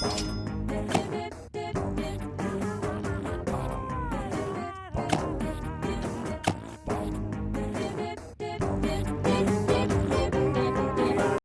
you